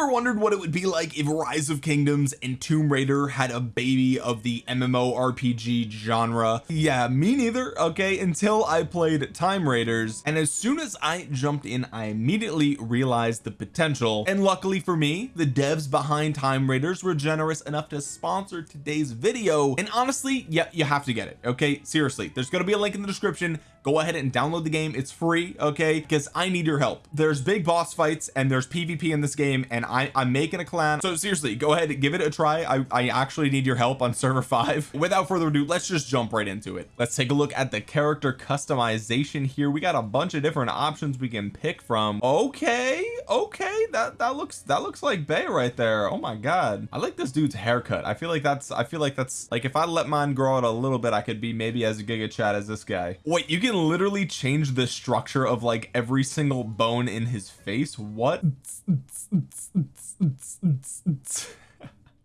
ever wondered what it would be like if rise of kingdoms and tomb raider had a baby of the MMO RPG genre? Yeah me neither okay? Until I played time raiders and as soon as I jumped in I immediately realized the potential. And luckily for me the devs behind time raiders were generous enough to sponsor today's video. And honestly yeah you have to get it okay? Seriously there's going to be a link in the description go ahead and download the game. It's free okay? Because I need your help. There's big boss fights and there's PvP in this game and I I'm making a clan. So seriously go ahead and give it a try. I, I actually need your help on server 5 without further ado let's just jump right into it. Let's take a look at the character customization here. We got a bunch of different options we can pick from. Okay okay that that looks that looks like Bay right there. Oh my god. I like this dude's haircut. I feel like that's I feel like that's like if I let mine grow out a little bit I could be maybe as giga chad as this guy. Wait you can literally change the structure of like every single bone in his face. What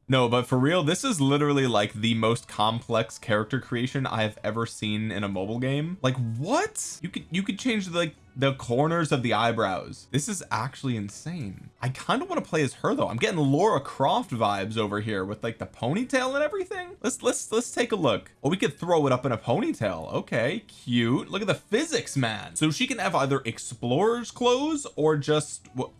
no but for real this is literally like the most complex character creation I have ever seen in a mobile game. Like what? You could you could change like the corners of the eyebrows. This is actually insane. I kind of want to play as her though. I'm getting Laura Croft vibes over here with like the ponytail and everything. Let's let's let's take a look. Oh we could throw it up in a ponytail. Okay cute. Look at the physics man. So she can have either explorer's clothes or just what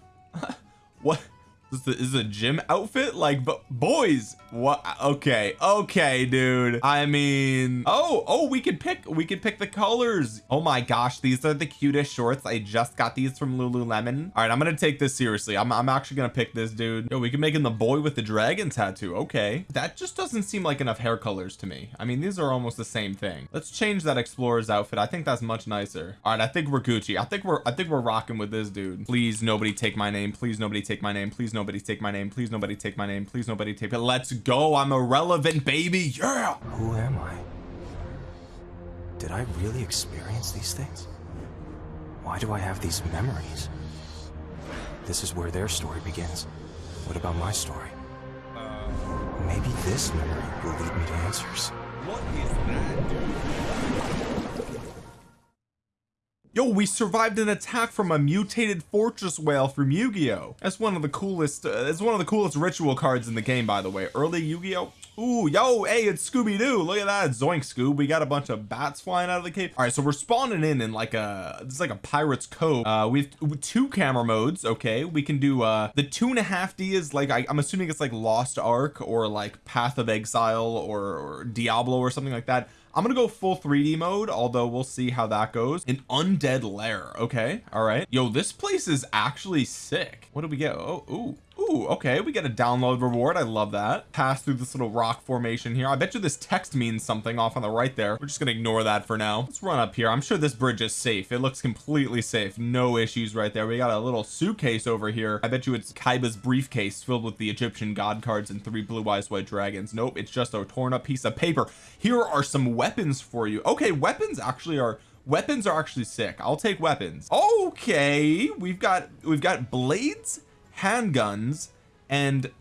what is this is a gym outfit? Like but boys what okay okay dude. I mean oh oh we could pick we could pick the colors. Oh my gosh these are the cutest shorts. I just got these from Lululemon. All right I'm gonna take this seriously. I'm, I'm actually gonna pick this dude. Yo, we can make him the boy with the dragon tattoo. Okay. That just doesn't seem like enough hair colors to me. I mean these are almost the same thing. Let's change that explorer's outfit. I think that's much nicer. All right I think we're Gucci. I think we're I think we're rocking with this dude. Please nobody take my name. Please nobody take my name. Please nobody take my name. Please nobody take my name. Please nobody take it let's go. I'm irrelevant baby. Yeah. Who am I? Did I really experience these things? Why do I have these memories? This is where their story begins. What about my story? Uh, Maybe this memory will lead me to answers. what is that? dude yo we survived an attack from a mutated fortress whale from Yu-Gi-Oh that's one of the coolest uh, it's one of the coolest ritual cards in the game by the way early Yu-Gi-Oh Ooh, yo, hey, it's Scooby-Doo. Look at that. Zoink Scoob. We got a bunch of bats flying out of the cave. All right, so we're spawning in in like a, it's like a pirate's cove. Uh, we have two camera modes. Okay, we can do uh the two and a half D is like I, am assuming it's like Lost Ark or like Path of Exile or, or Diablo or something like that. I'm gonna go full 3d mode although we'll see how that goes. An undead lair okay all right. Yo this place is actually sick. What do we get? Oh ooh Ooh, okay we get a download reward I love that. Pass through this little rock formation here. I bet you this text means something off on the right there. We're just gonna ignore that for now. Let's run up here. I'm sure this bridge is safe. It looks completely safe. No issues right there. We got a little suitcase over here. I bet you it's Kaiba's briefcase filled with the Egyptian god cards and three blue eyes white dragons. Nope it's just a torn up piece of paper. Here are some weapons for you. Okay weapons actually are weapons are actually sick. I'll take weapons. Okay we've got we've got blades handguns and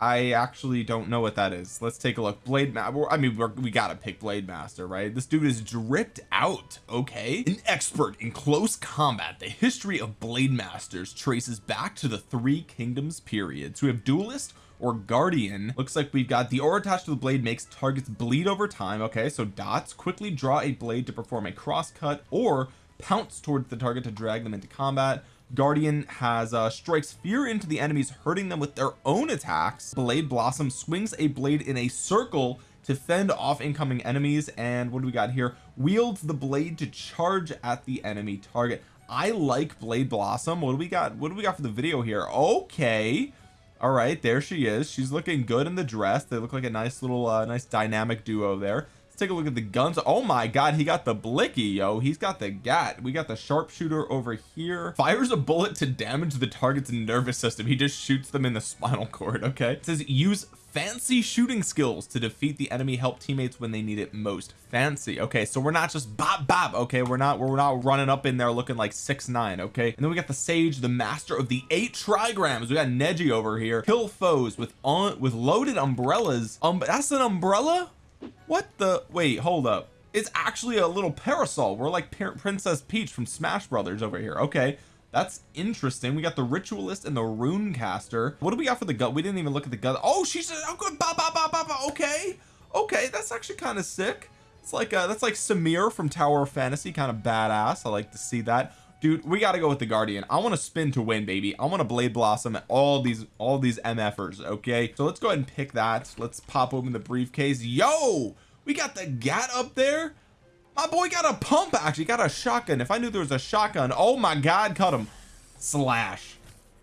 I actually don't know what that is. Let's take a look. Blade I mean we gotta pick blade master right? This dude is dripped out okay? An expert in close combat. The history of blade masters traces back to the three kingdoms period. So we have duelist or guardian. Looks like we've got the aura attached to the blade makes targets bleed over time okay? So dots quickly draw a blade to perform a cross cut or pounce towards the target to drag them into combat guardian has uh strikes fear into the enemies hurting them with their own attacks. Blade blossom swings a blade in a circle to fend off incoming enemies and what do we got here? Wields the blade to charge at the enemy target. I like blade blossom. What do we got? What do we got for the video here? Okay. All right there she is. She's looking good in the dress. They look like a nice little uh, nice dynamic duo there take a look at the guns. Oh my god he got the blicky yo. He's got the gat. We got the sharpshooter over here. Fires a bullet to damage the target's nervous system. He just shoots them in the spinal cord okay? It says use fancy shooting skills to defeat the enemy. Help teammates when they need it most. Fancy. Okay so we're not just bop bop okay? We're not we're not running up in there looking like six nine okay? And then we got the sage the master of the eight trigrams. We got Neji over here. Kill foes with on with loaded umbrellas. Um that's an umbrella what the wait hold up. It's actually a little parasol. We're like Princess Peach from Smash Brothers over here. Okay that's interesting. We got the ritualist and the rune caster what do we got for the gut? We didn't even look at the gut. Oh she's oh good. Ba, ba, ba, ba, ba. okay. Okay that's actually kind of sick. It's like uh that's like Samir from Tower of Fantasy kind of badass. I like to see that dude we got to go with the Guardian. I want to spin to win baby. I want to Blade Blossom all these all these MFers okay? So let's go ahead and pick that. Let's pop open the briefcase. Yo! We got the gat up there? My boy got a pump actually. Got a shotgun. If I knew there was a shotgun oh my god cut him. Slash.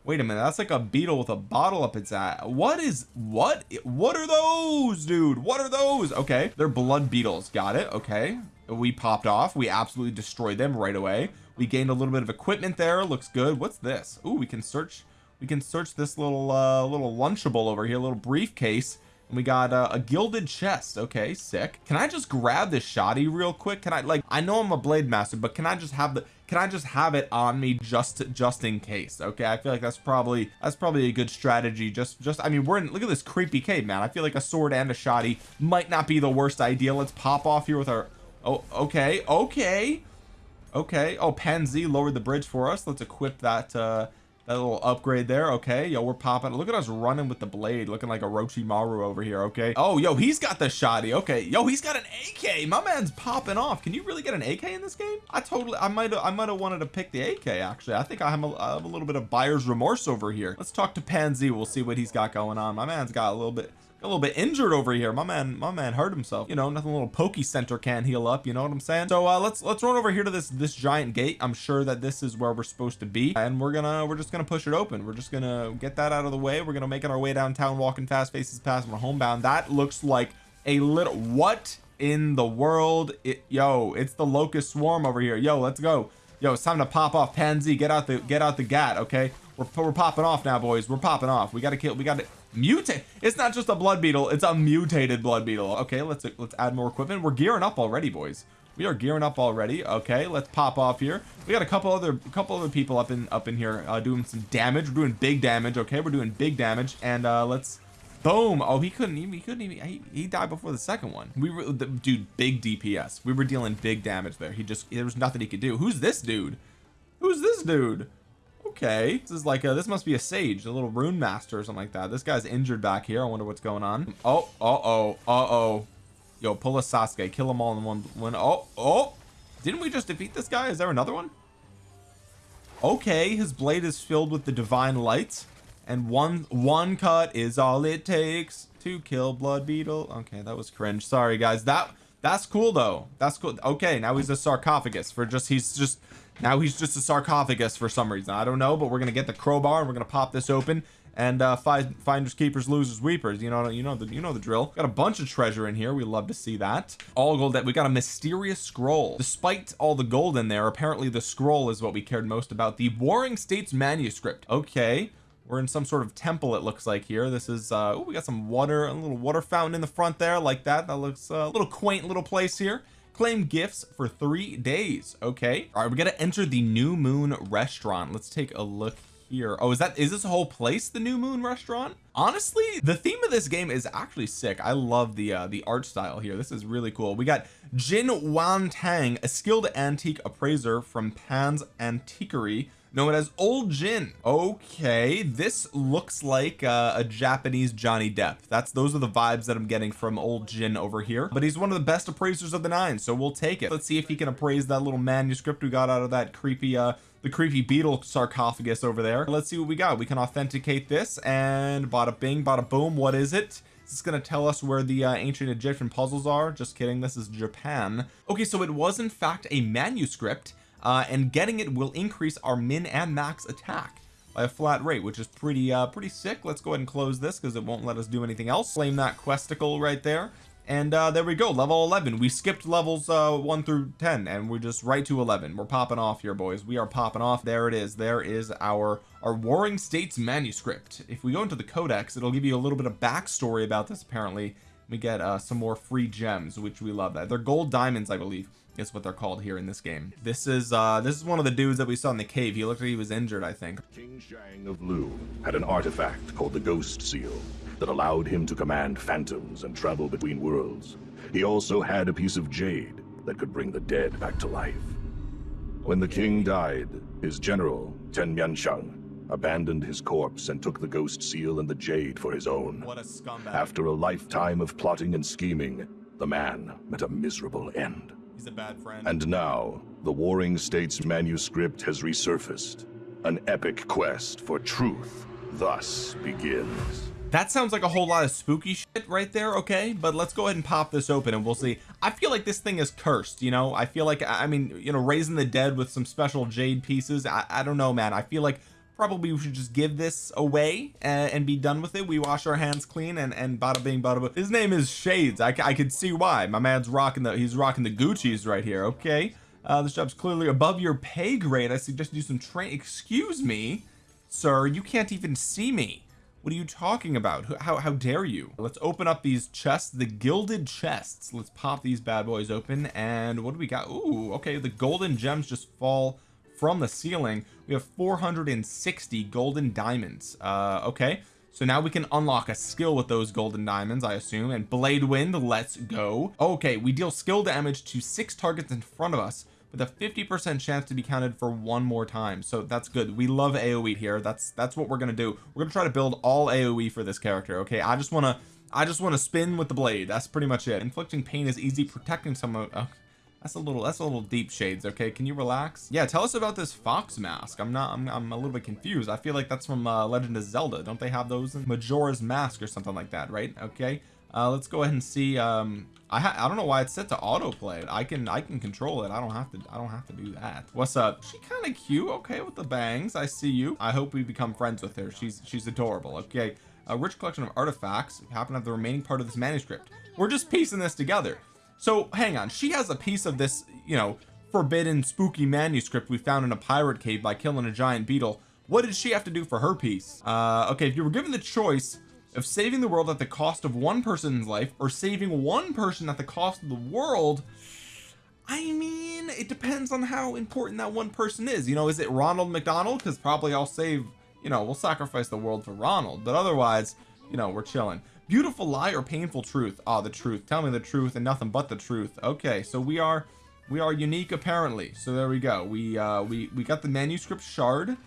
Wait a minute. That's like a beetle with a bottle up its ass what is what what are those dude? What are those? Okay. They're blood beetles. Got it. Okay. We popped off. We absolutely destroyed them right away we gained a little bit of equipment there. Looks good. What's this? Oh we can search we can search this little uh little lunchable over here a little briefcase. And we got uh, a gilded chest. Okay sick. Can I just grab this shoddy real quick? Can I like I know I'm a blade master but can I just have the can I just have it on me just just in case? Okay I feel like that's probably that's probably a good strategy. Just just I mean we're in look at this creepy cave man. I feel like a sword and a shoddy might not be the worst idea. Let's pop off here with our oh okay okay okay. Oh Pansy lowered the bridge for us. Let's equip that uh that little upgrade there. Okay. Yo we're popping. Look at us running with the blade looking like a Orochimaru over here. Okay. Oh yo he's got the shoddy. Okay. Yo he's got an AK my man's popping off. Can you really get an AK in this game? I totally I might I might have wanted to pick the AK actually. I think I have, a, I have a little bit of buyer's remorse over here. Let's talk to Pansy we'll see what he's got going on. My man's got a little bit a little bit injured over here. My man my man hurt himself. You know nothing little pokey center can heal up you know what I'm saying? So uh let's let's run over here to this this giant gate. I'm sure that this is where we're supposed to be. And we're gonna we're just gonna push it open. We're just gonna get that out of the way. We're gonna make it our way downtown walking fast faces past. We're homebound. That looks like a little what in the world? It yo it's the locust swarm over here. Yo let's go. Yo it's time to pop off. Pansy get out the get out the gat okay? We're, we're popping off now boys. We're popping off. We gotta kill we gotta mutate it's not just a blood beetle it's a mutated blood beetle. Okay let's let's add more equipment. We're gearing up already boys. We are gearing up already. Okay let's pop off here. We got a couple other a couple other people up in up in here uh, doing some damage. We're doing big damage okay? We're doing big damage and uh let's boom. Oh he couldn't even he couldn't even he, he died before the second one. We were the, dude big DPS we were dealing big damage there. He just there was nothing he could do. Who's this dude? Who's this dude okay. This is like a this must be a sage a little rune master or something like that. This guy's injured back here. I wonder what's going on. Oh uh oh uh oh yo pull a Sasuke. Kill them all in one one oh oh. Didn't we just defeat this guy? Is there another one? Okay his blade is filled with the divine light. And one one cut is all it takes to kill blood beetle. Okay that was cringe. Sorry guys. That that's cool though. That's cool. Okay now he's a sarcophagus for just he's just now he's just a sarcophagus for some reason. I don't know but we're gonna get the crowbar and we're gonna pop this open and uh find finders keepers losers weepers. You know you know the you know the drill. Got a bunch of treasure in here. We love to see that. All gold that we got a mysterious scroll. Despite all the gold in there apparently the scroll is what we cared most about. The warring states manuscript. Okay we're in some sort of temple it looks like here. This is uh oh we got some water a little water fountain in the front there like that. That looks uh, a little quaint little place here claim gifts for three days okay? All right we got to enter the new moon restaurant. Let's take a look here. Oh is that is this whole place the new moon restaurant? Honestly the theme of this game is actually sick. I love the uh the art style here. This is really cool. We got Jin Wan Tang a skilled antique appraiser from Pan's Antiquary known as old Jin. Okay this looks like uh, a Japanese Johnny Depp. That's those are the vibes that I'm getting from old Jin over here. But he's one of the best appraisers of the nine so we'll take it. Let's see if he can appraise that little manuscript we got out of that creepy uh the creepy beetle sarcophagus over there. Let's see what we got. We can authenticate this and bada bing bada boom what is it? Is this going to tell us where the uh, ancient Egyptian puzzles are? Just kidding this is Japan. Okay so it was in fact a manuscript uh, and getting it will increase our min and max attack by a flat rate which is pretty uh pretty sick. Let's go ahead and close this because it won't let us do anything else. Claim that questicle right there. And uh there we go level 11 we skipped levels uh 1 through 10 and we're just right to 11 we're popping off here boys. We are popping off. There it is. There is our our warring states manuscript. If we go into the codex it'll give you a little bit of backstory about this apparently. We get uh some more free gems which we love that. They're gold diamonds I believe is what they're called here in this game. This is uh this is one of the dudes that we saw in the cave. He looked like he was injured I think. King Shang of Lu had an artifact called the Ghost Seal that allowed him to command phantoms and travel between worlds. He also had a piece of jade that could bring the dead back to life. When the king died, his general, Ten Mianshang, abandoned his corpse and took the ghost seal and the jade for his own. what a scumbag. After a lifetime of plotting and scheming, the man met a miserable end. He's a bad friend. And now, the Warring States manuscript has resurfaced. An epic quest for truth thus begins. that sounds like a whole lot of spooky shit right there okay? But let's go ahead and pop this open and we'll see. I feel like this thing is cursed you know? I feel like I mean you know raising the dead with some special jade pieces I, I don't know man. I feel like probably we should just give this away and, and be done with it. We wash our hands clean and and bada bing bada boom. His name is Shades. I, I could see why. My man's rocking the he's rocking the Gucci's right here okay? Uh this job's clearly above your pay grade. I suggest you do some train excuse me sir you can't even see me. What are you talking about? How, how dare you? Let's open up these chests the gilded chests. Let's pop these bad boys open and what do we got? Ooh, okay the golden gems just fall from the ceiling we have 460 golden diamonds. Uh okay. So now we can unlock a skill with those golden diamonds I assume and blade wind let's go. Okay we deal skill damage to six targets in front of us with a 50 percent chance to be counted for one more time. So that's good. We love aoe here. That's that's what we're gonna do. We're gonna try to build all aoe for this character okay? I just want to I just want to spin with the blade. That's pretty much it. Inflicting pain is easy. Protecting someone oh, that's a little that's a little deep shades okay? Can you relax? Yeah tell us about this fox mask. I'm not I'm, I'm a little bit confused. I feel like that's from uh, Legend of Zelda. Don't they have those in Majora's Mask or something like that right? Okay. Uh let's go ahead and see um I I don't know why it's set to autoplay. I can I can control it. I don't have to I don't have to do that. What's up? She kind of cute okay with the bangs. I see you. I hope we become friends with her. She's she's adorable okay? A rich collection of artifacts happen to have the remaining part of this manuscript. We're just piecing this together so hang on. She has a piece of this you know forbidden spooky manuscript we found in a pirate cave by killing a giant beetle. What did she have to do for her piece? Uh okay if you were given the choice of saving the world at the cost of one person's life or saving one person at the cost of the world I mean it depends on how important that one person is. You know is it Ronald McDonald? Because probably I'll save you know we'll sacrifice the world for Ronald. But otherwise you know we're chilling beautiful lie or painful truth? Ah the truth. Tell me the truth and nothing but the truth. Okay so we are we are unique apparently. So there we go. We uh we we got the manuscript shard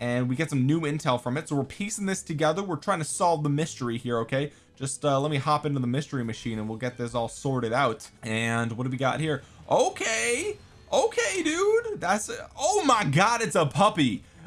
and we get some new intel from it. So we're piecing this together. We're trying to solve the mystery here okay? Just uh let me hop into the mystery machine and we'll get this all sorted out. And what do we got here? Okay okay dude. That's oh my god it's a puppy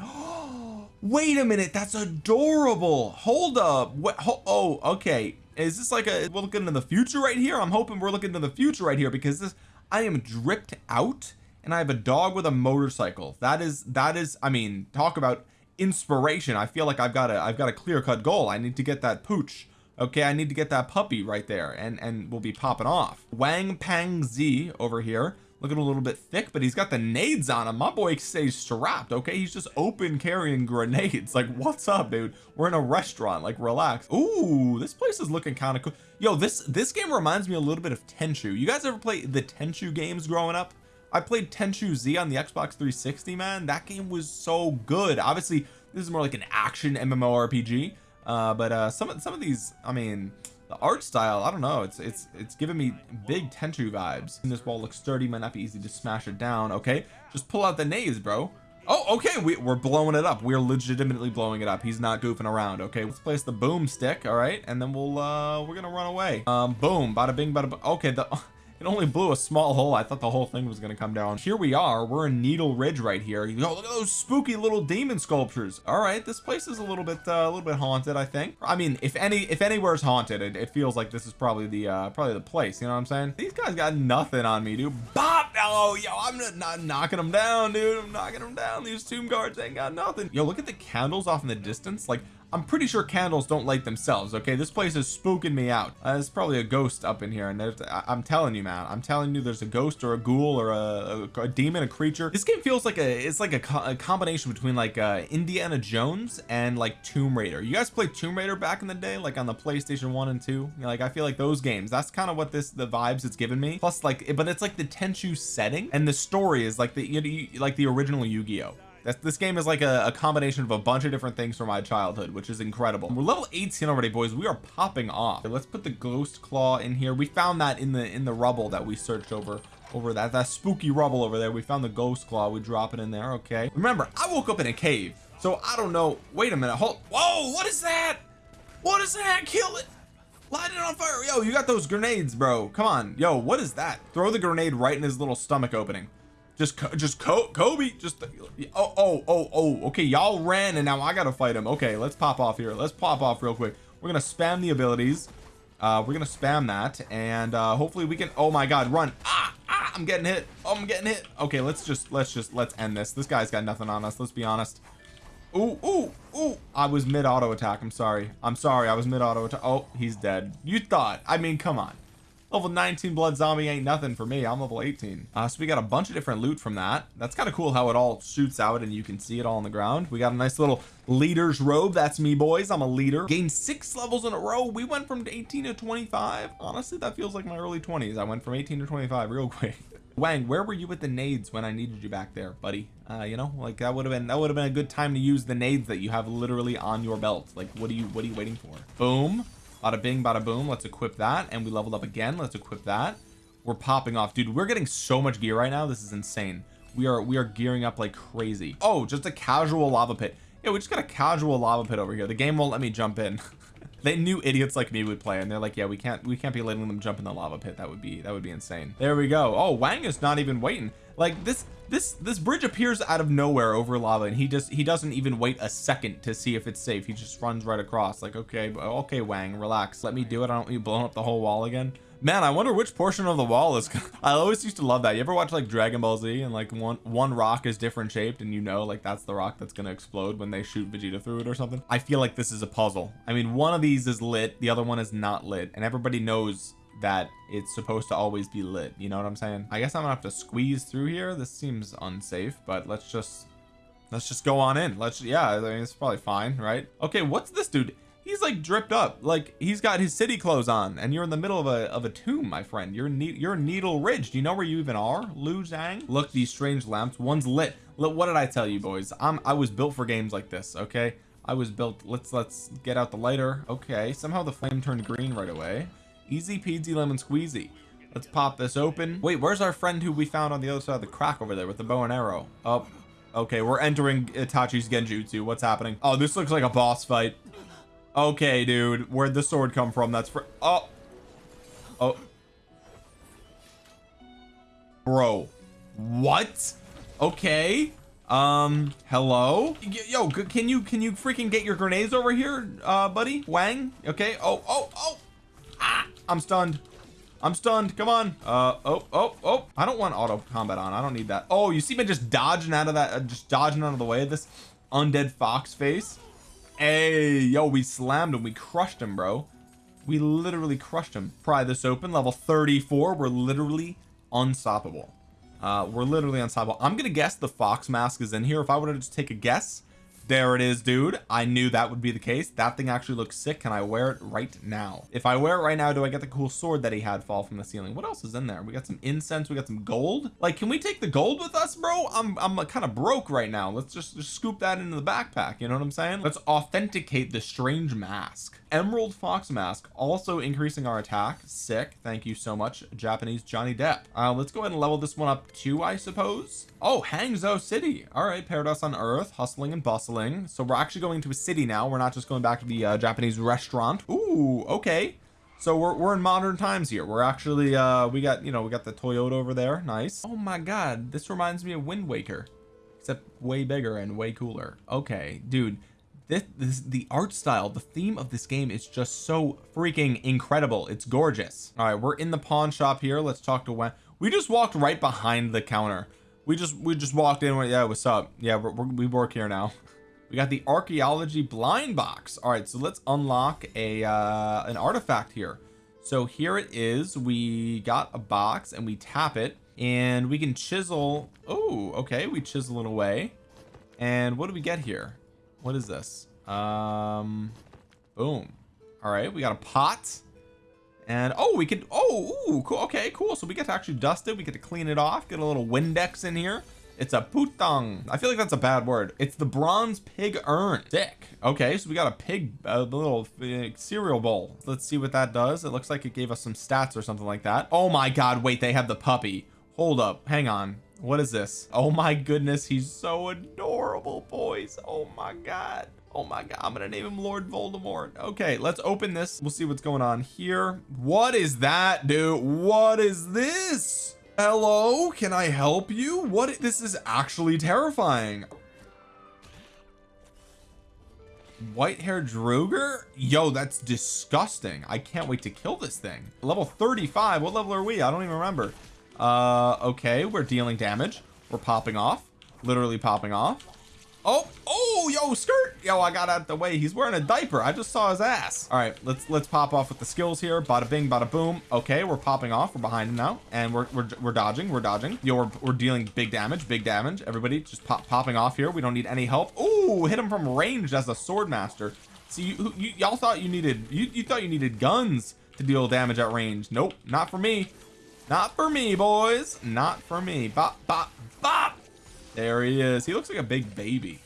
wait a minute that's adorable. Hold up what oh okay. Is this like a we're looking into the future right here? I'm hoping we're looking into the future right here because this I am dripped out and I have a dog with a motorcycle. That is that is I mean talk about inspiration. I feel like I've got a I've got a clear-cut goal. I need to get that pooch okay? I need to get that puppy right there and and we'll be popping off. Wang Pangzi over here looking a little bit thick but he's got the nades on him. My boy stays strapped okay? He's just open carrying grenades. Like what's up dude? We're in a restaurant like relax. Ooh, this place is looking kind of cool. Yo this this game reminds me a little bit of Tenchu. You guys ever play the Tenchu games growing up? I played Tenchu Z on the Xbox 360 man. That game was so good. Obviously this is more like an action MMORPG uh but uh some of some of these I mean the art style I don't know it's it's it's giving me big Tenchu vibes. And this wall looks sturdy might not be easy to smash it down okay? Just pull out the nades bro. Oh okay we, we're blowing it up. We're legitimately blowing it up. He's not goofing around okay? Let's place the boom stick all right? And then we'll uh we're gonna run away. Um boom bada bing bada okay the it only blew a small hole. I thought the whole thing was to come down. Here we are. We're in Needle Ridge right here. You look at those spooky little demon sculptures. All right this place is a little bit uh, a little bit haunted I think. I mean if any if anywhere is haunted it, it feels like this is probably the uh probably the place you know what I'm saying? These guys got nothing on me dude. Bop! Oh yo I'm not, not knocking them down dude. I'm knocking them down. These tomb guards ain't got nothing. Yo look at the candles off in the distance. Like I'm pretty sure candles don't light themselves okay? This place is spooking me out. Uh, there's probably a ghost up in here and I, am telling you man. I'm telling you there's a ghost or a ghoul or a, a, a demon a creature. This game feels like a it's like a, co a combination between like uh Indiana Jones and like Tomb Raider. You guys played Tomb Raider back in the day like on the PlayStation 1 and 2 You know, like I feel like those games that's kind of what this the vibes it's given me. Plus like but it's like the Tenchu setting and the story is like the you know, like the original Yu-Gi-Oh that's, this game is like a, a, combination of a bunch of different things from my childhood which is incredible. We're level 18 already boys. We are popping off. Let's put the ghost claw in here. We found that in the in the rubble that we searched over over that that spooky rubble over there. We found the ghost claw. We drop it in there. Okay. Remember I woke up in a cave. So I don't know. Wait a minute. Hold whoa what is that? What is that? Kill it. Light it on fire. Yo you got those grenades bro. Come on. Yo what is that? Throw the grenade right in his little stomach opening just just Kobe just oh oh oh oh okay y'all ran and now I gotta fight him okay let's pop off here let's pop off real quick we're gonna spam the abilities uh we're gonna spam that and uh hopefully we can oh my god run ah, ah I'm getting hit oh I'm getting hit okay let's just let's just let's end this this guy's got nothing on us let's be honest Ooh, ooh, ooh. I was mid auto attack. I'm sorry. I'm sorry. I was mid auto attack. Oh, he's dead. You thought. I mean, come on. Level 19 blood zombie ain't nothing for me. I'm level 18. Uh, so we got a bunch of different loot from that. That's kind of cool how it all shoots out and you can see it all on the ground. We got a nice little leader's robe. That's me, boys. I'm a leader. Gained six levels in a row. We went from 18 to 25. Honestly, that feels like my early 20s. I went from 18 to 25 real quick. Wang where were you with the nades when I needed you back there buddy uh you know like that would have been that would have been a good time to use the nades that you have literally on your belt like what are you what are you waiting for boom bada bing bada boom let's equip that. And we leveled up again let's equip that. We're popping off. Dude we're getting so much gear right now this is insane. We are we are gearing up like crazy. Oh just a casual lava pit. Yeah we just got a casual lava pit over here. The game won't let me jump in they knew idiots like me would play and they're like yeah we can't we can't be letting them jump in the lava pit. That would be that would be insane. There we go. Oh Wang is not even waiting. Like this this this bridge appears out of nowhere over lava and he just he doesn't even wait a second to see if it's safe. He just runs right across like okay okay Wang relax. Let me do it. I don't want you blowing up the whole wall again man I wonder which portion of the wall is I always used to love that. You ever watch like Dragon Ball Z and like one one rock is different shaped and you know like that's the rock that's gonna explode when they shoot Vegeta through it or something? I feel like this is a puzzle. I mean one of these is lit the other one is not lit and everybody knows that it's supposed to always be lit you know what I'm saying? I guess I'm gonna have to squeeze through here. This seems unsafe but let's just let's just go on in. Let's yeah I mean it's probably fine right? Okay what's this dude he's like dripped up. Like he's got his city clothes on and you're in the middle of a of a tomb my friend. You're ne you're Needle Ridge. Do you know where you even are Lu Zhang? Look these strange lamps. One's lit. Look what did I tell you boys? I'm I was built for games like this okay? I was built let's let's get out the lighter. Okay somehow the flame turned green right away. Easy peasy lemon squeezy. Let's pop this open. Wait where's our friend who we found on the other side of the crack over there with the bow and arrow? Oh okay we're entering Itachi's Genjutsu. What's happening? Oh this looks like a boss fight okay dude. Where'd the sword come from? That's for oh. Oh. Bro. What? Okay. Um hello? Yo can you can you freaking get your grenades over here uh buddy? Wang? Okay. Oh oh oh. Ah I'm stunned. I'm stunned. Come on. Uh oh oh oh. I don't want auto combat on. I don't need that. Oh you see me just dodging out of that uh, just dodging out of the way of this undead fox face hey yo we slammed him. We crushed him bro. We literally crushed him. Pry this open. Level 34 we're literally unstoppable. Uh we're literally unstoppable. I'm gonna guess the fox mask is in here. If I were to just take a guess there it is dude. I knew that would be the case. That thing actually looks sick. Can I wear it right now? If I wear it right now do I get the cool sword that he had fall from the ceiling? What else is in there? We got some incense. We got some gold. Like can we take the gold with us bro? I'm I'm kind of broke right now. Let's just, just scoop that into the backpack. You know what I'm saying? Let's authenticate the strange mask. Emerald fox mask also increasing our attack. Sick. Thank you so much Japanese Johnny Depp. Uh let's go ahead and level this one up too I suppose. Oh Hangzhou City. All right paradise on earth hustling and bustling so we're actually going to a city now. We're not just going back to the uh, Japanese restaurant. Ooh, okay. So we're, we're in modern times here. We're actually uh we got you know we got the Toyota over there. Nice. Oh my god. This reminds me of Wind Waker. Except way bigger and way cooler. Okay dude. This, this the art style the theme of this game is just so freaking incredible. It's gorgeous. All right we're in the pawn shop here. Let's talk to when we just walked right behind the counter. We just we just walked in yeah what's up? Yeah we're, we work here now we got the archaeology blind box. All right so let's unlock a uh an artifact here. So here it is. We got a box and we tap it and we can chisel. Oh okay we chisel it away. And what do we get here? What is this? Um boom. All right we got a pot and oh we could oh ooh, cool okay cool. So we get to actually dust it. We get to clean it off get a little windex in here it's a putong I feel like that's a bad word. It's the bronze pig urn. Sick okay so we got a pig a little uh, cereal bowl. Let's see what that does. It looks like it gave us some stats or something like that. Oh my god wait they have the puppy. Hold up hang on. What is this? Oh my goodness he's so adorable boys. Oh my god. Oh my god I'm gonna name him Lord Voldemort. Okay let's open this. We'll see what's going on here. What is that dude? What is this hello can I help you? What this is actually terrifying. White hair Draugr yo that's disgusting. I can't wait to kill this thing. Level 35 what level are we? I don't even remember. Uh okay we're dealing damage. We're popping off literally popping off oh oh yo skirt. Yo I got out the way. He's wearing a diaper. I just saw his ass. All right let's let's pop off with the skills here. Bada bing bada boom. Okay we're popping off. We're behind him now. And we're we're, we're dodging. We're dodging. Yo we're, we're dealing big damage big damage. Everybody just pop popping off here. We don't need any help. Oh hit him from range as a sword master see you y'all thought you needed you, you thought you needed guns to deal damage at range. Nope not for me. Not for me boys. Not for me. Bop bop bop there he is. He looks like a big baby.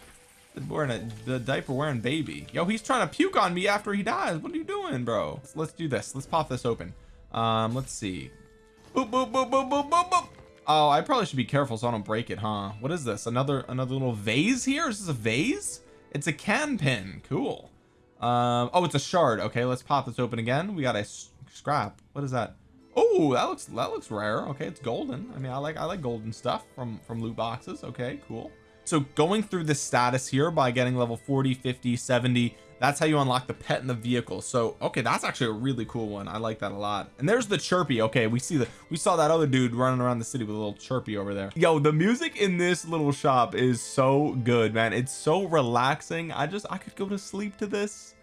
Wearing a the diaper wearing baby. Yo he's trying to puke on me after he dies. What are you doing bro? Let's, let's do this. Let's pop this open. Um let's see. Boop boop boop boop boop boop boop. Oh I probably should be careful so I don't break it huh? What is this? Another another little vase here? Is this a vase? It's a can pin. Cool. Um oh it's a shard. Okay let's pop this open again. We got a scrap. What is that oh that looks that looks rare. Okay it's golden. I mean I like I like golden stuff from from loot boxes. Okay cool. So going through the status here by getting level 40 50 70 that's how you unlock the pet in the vehicle. So okay that's actually a really cool one. I like that a lot. And there's the chirpy. Okay we see the we saw that other dude running around the city with a little chirpy over there. Yo the music in this little shop is so good man. It's so relaxing. I just I could go to sleep to this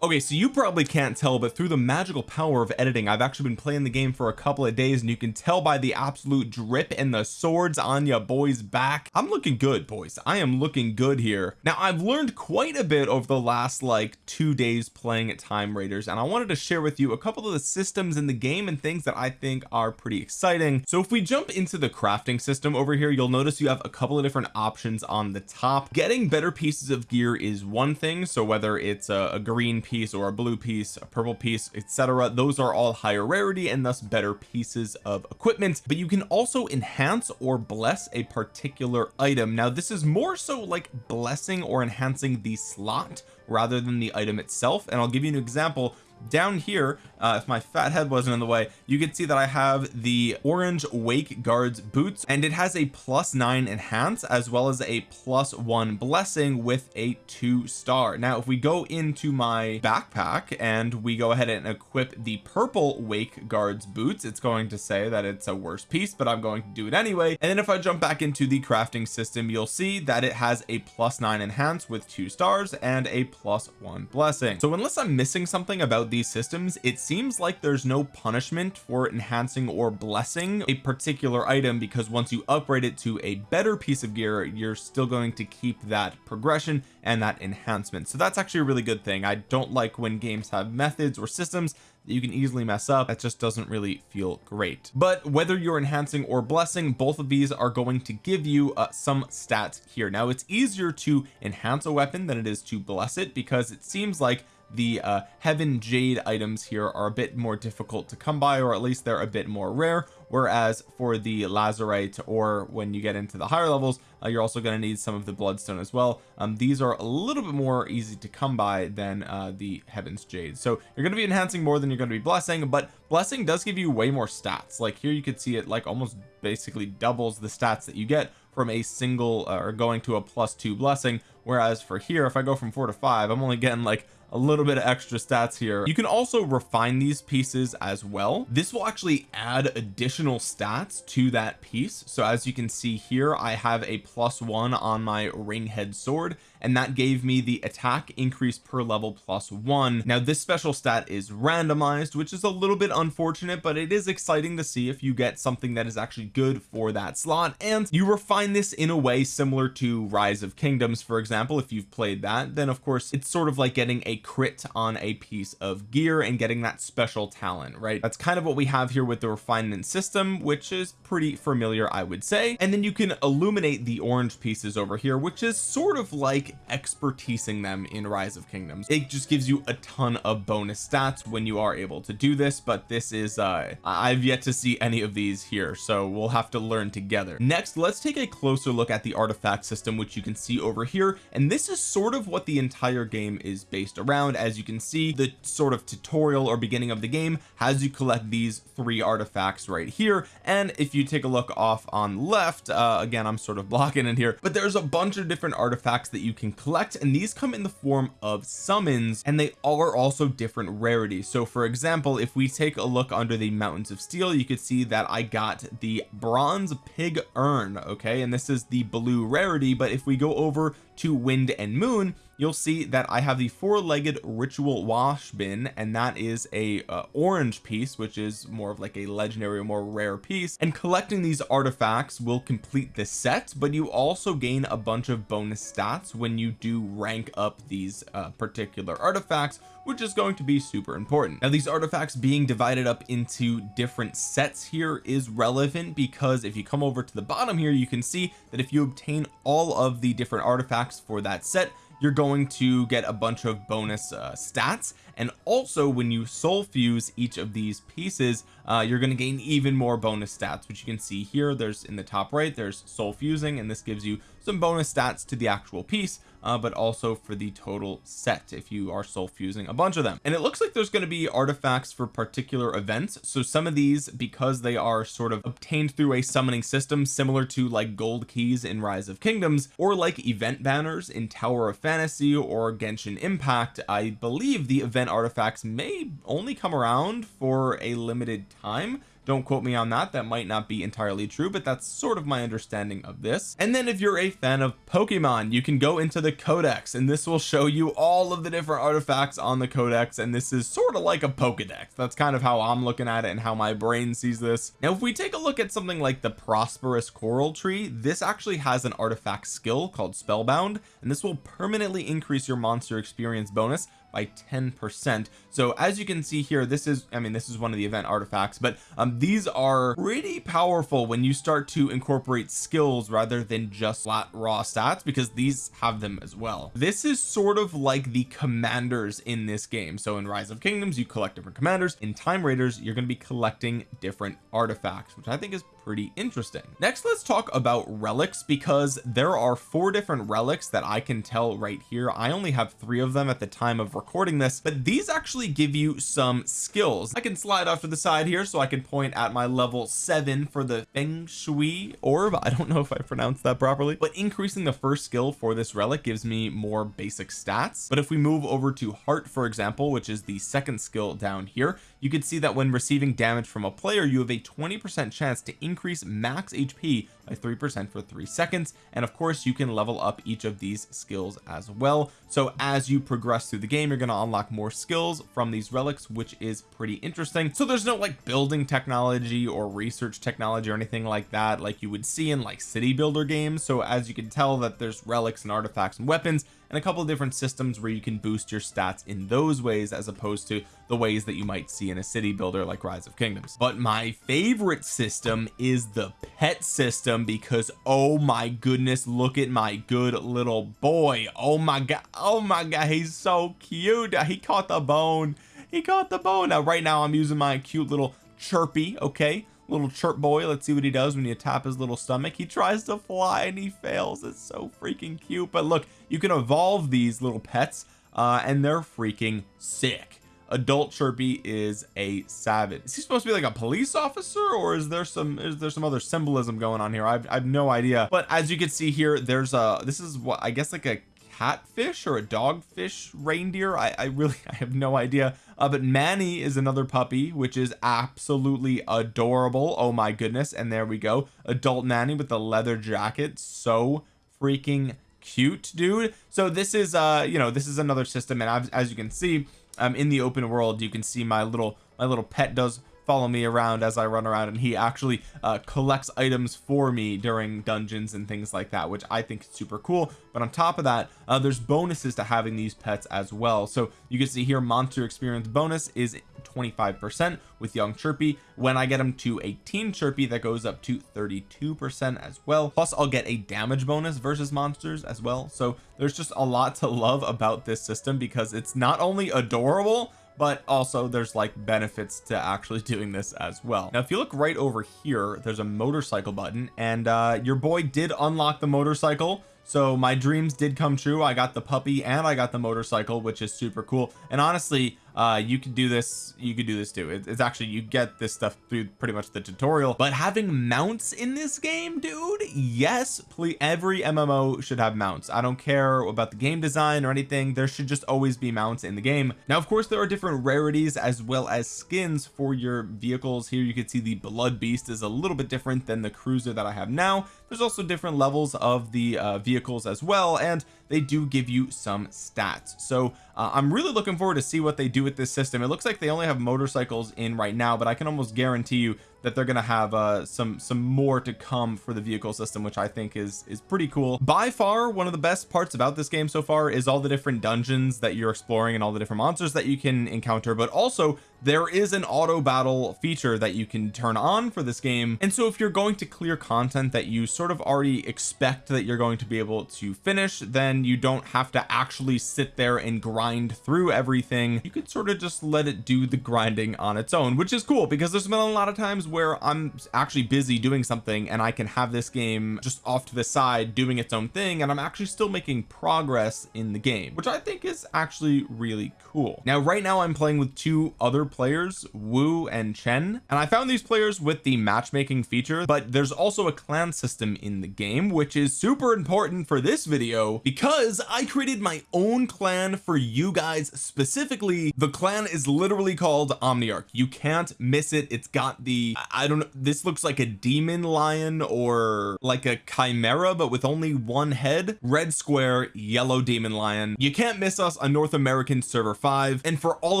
okay so you probably can't tell but through the magical power of editing I've actually been playing the game for a couple of days and you can tell by the absolute drip and the swords on ya boys back. I'm looking good boys. I am looking good here. Now I've learned quite a bit over the last like two days playing at time raiders and I wanted to share with you a couple of the systems in the game and things that I think are pretty exciting. So if we jump into the crafting system over here you'll notice you have a couple of different options on the top. Getting better pieces of gear is one thing so whether it's a, a green piece piece or a blue piece a purple piece etc those are all higher rarity and thus better pieces of equipment. But you can also enhance or bless a particular item. Now this is more so like blessing or enhancing the slot rather than the item itself. And I'll give you an example down here uh, if my fat head wasn't in the way you can see that I have the orange wake guards boots and it has a plus nine enhance as well as a plus one blessing with a two star. Now if we go into my backpack and we go ahead and equip the purple wake guards boots it's going to say that it's a worse piece but I'm going to do it anyway. And then if I jump back into the crafting system you'll see that it has a plus nine enhance with two stars and a plus one blessing. So unless I'm missing something about these systems it seems like there's no punishment for enhancing or blessing a particular item because once you upgrade it to a better piece of gear you're still going to keep that progression and that enhancement. So that's actually a really good thing. I don't like when games have methods or systems that you can easily mess up. That just doesn't really feel great. But whether you're enhancing or blessing both of these are going to give you uh, some stats here. Now it's easier to enhance a weapon than it is to bless it because it seems like the uh, heaven jade items here are a bit more difficult to come by or at least they're a bit more rare. Whereas for the lazurite or when you get into the higher levels uh, you're also going to need some of the bloodstone as well. Um, these are a little bit more easy to come by than uh, the heavens jade. So you're going to be enhancing more than you're going to be blessing but blessing does give you way more stats. Like here you could see it like almost basically doubles the stats that you get from a single uh, or going to a plus two blessing. Whereas for here if I go from four to five I'm only getting like a little bit of extra stats here. You can also refine these pieces as well. This will actually add additional stats to that piece. So as you can see here I have a plus one on my ring head sword and that gave me the attack increase per level plus one. Now this special stat is randomized which is a little bit unfortunate but it is exciting to see if you get something that is actually good for that slot and you refine this in a way similar to rise of kingdoms for example if you've played that then of course it's sort of like getting a crit on a piece of gear and getting that special talent right? That's kind of what we have here with the refinement system which is pretty familiar I would say. And then you can illuminate the orange pieces over here which is sort of like expertising them in rise of kingdoms. It just gives you a ton of bonus stats when you are able to do this but this is uh I've yet to see any of these here so we'll have to learn together. Next let's take a closer look at the artifact system which you can see over here and this is sort of what the entire game is based around. As you can see the sort of tutorial or beginning of the game has you collect these three artifacts right here and if you take a look off on left uh again I'm sort of blocking in here but there's a bunch of different artifacts that you can collect and these come in the form of summons and they are also different rarities. So for example if we take a look under the mountains of steel you could see that I got the bronze pig urn okay? And this is the blue rarity but if we go over to wind and moon you'll see that I have the four-legged ritual wash bin and that is a uh, orange piece which is more of like a legendary or more rare piece. And collecting these artifacts will complete the set but you also gain a bunch of bonus stats when you do rank up these uh, particular artifacts which is going to be super important. Now these artifacts being divided up into different sets here is relevant because if you come over to the bottom here you can see that if you obtain all of the different artifacts for that set you're going to get a bunch of bonus uh, stats and also when you soul fuse each of these pieces uh, you're going to gain even more bonus stats which you can see here. There's in the top right there's soul fusing and this gives you some bonus stats to the actual piece uh, but also for the total set if you are soul fusing a bunch of them. And it looks like there's going to be artifacts for particular events. So some of these because they are sort of obtained through a summoning system similar to like gold keys in rise of kingdoms or like event banners in tower of fantasy or genshin impact I believe the event artifacts may only come around for a limited time. Don't quote me on that. That might not be entirely true but that's sort of my understanding of this. And then if you're a fan of Pokemon you can go into the codex and this will show you all of the different artifacts on the codex and this is sort of like a Pokedex. That's kind of how I'm looking at it and how my brain sees this. Now if we take a look at something like the prosperous coral tree this actually has an artifact skill called spellbound and this will permanently increase your monster experience bonus by 10 percent. So as you can see here this is I mean this is one of the event artifacts but um these are pretty powerful when you start to incorporate skills rather than just flat raw stats because these have them as well. This is sort of like the commanders in this game. So in rise of kingdoms you collect different commanders. In time raiders you're going to be collecting different artifacts which I think is pretty interesting. Next let's talk about relics because there are four different relics that I can tell right here. I only have three of them at the time of recording this but these actually give you some skills. I can slide off to the side here so I can point at my level seven for the feng shui orb. I don't know if I pronounced that properly but increasing the first skill for this relic gives me more basic stats. But if we move over to heart for example which is the second skill down here you can see that when receiving damage from a player you have a 20 percent chance to increase max HP by three percent for three seconds. And of course you can level up each of these skills as well. So as you progress through the game you're going to unlock more skills from these relics which is pretty interesting. So there's no like building technology or research technology or anything like that like you would see in like city builder games. So as you can tell that there's relics and artifacts and weapons and a couple of different systems where you can boost your stats in those ways as opposed to the ways that you might see in a city builder like rise of kingdoms. But my favorite system is the pet system because oh my goodness look at my good little boy. Oh my god oh my god he's so cute. He caught the bone. He caught the bone. Now right now I'm using my cute little chirpy okay? Little chirp boy. Let's see what he does when you tap his little stomach. He tries to fly and he fails. It's so freaking cute. But look you can evolve these little pets uh and they're freaking sick adult chirpy is a savage. Is he supposed to be like a police officer or is there some is there some other symbolism going on here? I've, I've no idea. But as you can see here there's a this is what I guess like a catfish or a dogfish reindeer. I, I really I have no idea uh, but Manny is another puppy which is absolutely adorable. Oh my goodness. And there we go. Adult Manny with the leather jacket. So freaking cute dude. So this is uh you know this is another system. And as, as you can see um in the open world you can see my little my little pet does follow me around as I run around and he actually uh, collects items for me during dungeons and things like that which I think is super cool. But on top of that uh, there's bonuses to having these pets as well. So you can see here monster experience bonus is 25 percent with young chirpy. When I get him to 18 chirpy that goes up to 32 percent as well. Plus I'll get a damage bonus versus monsters as well. So there's just a lot to love about this system because it's not only adorable but also there's like benefits to actually doing this as well. Now if you look right over here there's a motorcycle button and uh your boy did unlock the motorcycle. So my dreams did come true. I got the puppy and I got the motorcycle which is super cool. And honestly uh you could do this you could do this too. It, it's actually you get this stuff through pretty much the tutorial. But having mounts in this game dude yes please every MMO should have mounts. I don't care about the game design or anything. There should just always be mounts in the game. Now of course there are different rarities as well as skins for your vehicles. Here you can see the blood beast is a little bit different than the cruiser that I have now. There's also different levels of the uh, vehicles as well. And they do give you some stats. So uh, I'm really looking forward to see what they do with this system. It looks like they only have motorcycles in right now but I can almost guarantee you that they're gonna have uh some some more to come for the vehicle system which I think is is pretty cool. By far one of the best parts about this game so far is all the different dungeons that you're exploring and all the different monsters that you can encounter but also there is an auto battle feature that you can turn on for this game. And so if you're going to clear content that you sort of already expect that you're going to be able to finish then you don't have to actually sit there and grind through everything. You could sort of just let it do the grinding on its own which is cool because there's been a lot of times where I'm actually busy doing something and I can have this game just off to the side doing its own thing and I'm actually still making progress in the game which I think is actually really cool. Now right now I'm playing with two other players Wu and Chen and I found these players with the matchmaking feature but there's also a clan system in the game which is super important for this video because I created my own clan for you guys specifically. The clan is literally called Omniarch. You can't miss it. It's got the I don't know this looks like a demon lion or like a chimera but with only one head. Red square yellow demon lion. You can't miss us on North American server 5 and for all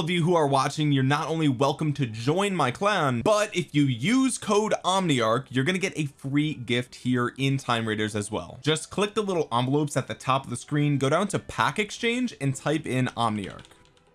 of you who are watching you're not only welcome to join my clan but if you use code Omniarch you're gonna get a free gift here in Time Raiders as well. Just click the little envelopes at the top of the screen go down to pack exchange and type in Omniarch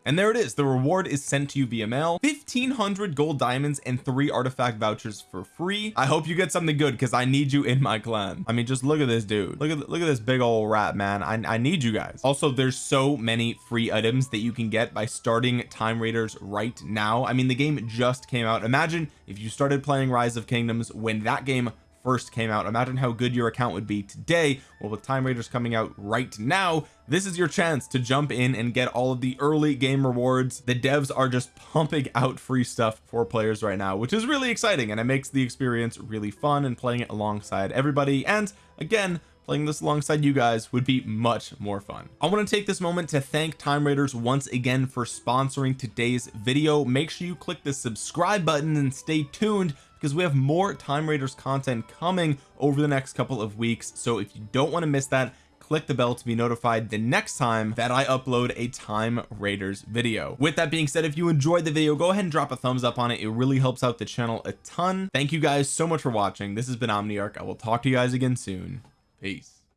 and there it is. The reward is sent to you via mail. 1500 gold diamonds and three artifact vouchers for free. I hope you get something good because I need you in my clan. I mean just look at this dude. Look at look at this big old rat man. I, I need you guys. Also there's so many free items that you can get by starting time raiders right now. I mean the game just came out. Imagine if you started playing rise of kingdoms when that game first came out. Imagine how good your account would be today. Well with time raiders coming out right now this is your chance to jump in and get all of the early game rewards. The devs are just pumping out free stuff for players right now which is really exciting and it makes the experience really fun and playing it alongside everybody. And again playing this alongside you guys would be much more fun. I want to take this moment to thank time raiders once again for sponsoring today's video. Make sure you click the subscribe button and stay tuned because we have more time raiders content coming over the next couple of weeks. So if you don't want to miss that click the bell to be notified the next time that I upload a time raiders video. With that being said if you enjoyed the video go ahead and drop a thumbs up on it. It really helps out the channel a ton. Thank you guys so much for watching. This has been Omniarch. I will talk to you guys again soon. Peace